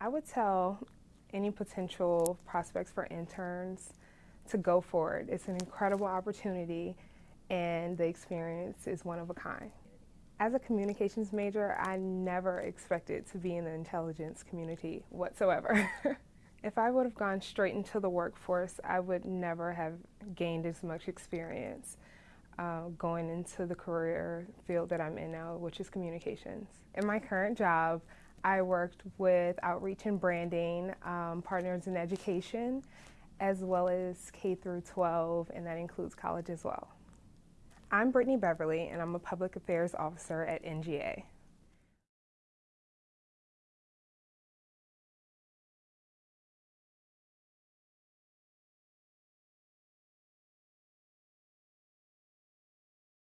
I would tell any potential prospects for interns to go for it. It's an incredible opportunity and the experience is one of a kind. As a communications major, I never expected to be in the intelligence community whatsoever. if I would have gone straight into the workforce, I would never have gained as much experience uh, going into the career field that I'm in now, which is communications. In my current job, I worked with outreach and branding, um, partners in education, as well as K through 12, and that includes college as well. I'm Brittany Beverly, and I'm a public affairs officer at NGA.